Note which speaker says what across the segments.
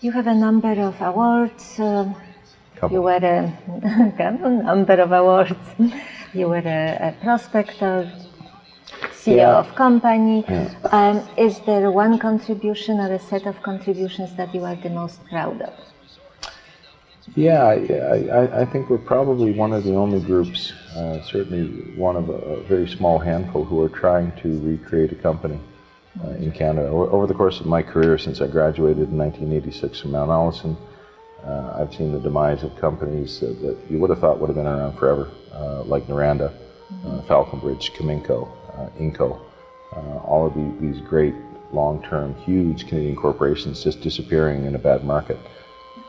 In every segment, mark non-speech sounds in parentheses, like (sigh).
Speaker 1: You have a number of awards. Uh, you were a, (laughs) a number of awards. You were a, a prospector, CEO
Speaker 2: Yeah.
Speaker 1: of company.
Speaker 2: Yeah.
Speaker 1: Um, is there one contribution or a set of contributions that you are the most proud of?
Speaker 2: Yeah, I, I, I think we're probably one of the only groups, uh, certainly one of a, a very small handful, who are trying to recreate a company uh, in Canada. Over, the course of my career, since I graduated in 1986 from Mount Allison, uh, I've seen the demise of companies that, that you would have thought would have been around forever, uh, like Noranda, uh, Falconbridge, Cominco, uh, Inco. Uh, all of the, these great, long-term, huge Canadian corporations just disappearing in a bad market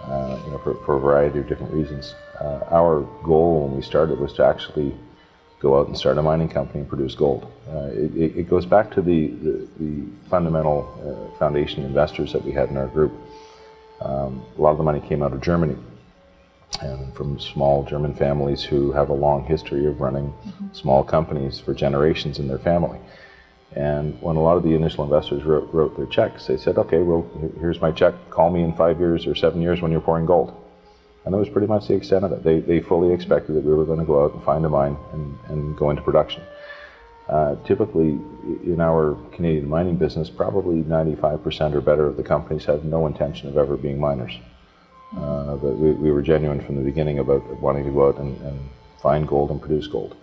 Speaker 2: you know, for, for a variety of different reasons. Our goal when we started was to actually go out and start a mining company and produce gold. Uh, it, it, goes back to the, the, the fundamental uh, foundation investors that we had in our group. Um, a lot of the money came out of Germany and from small German families who have a long history of running small companies for generations in their family. And when a lot of the initial investors wrote, wrote their checks, they said, okay, well, here's my check. Call me in five years or seven years when you're pouring gold. And that was pretty much the extent of it. They, they fully expected that we were going to go out and find a mine and, and go into production. Uh, typically, in our Canadian mining business, probably 95% or better of the companies have no intention of ever being miners. Uh, but we, we were genuine from the beginning about wanting to go out and, and find gold and produce gold.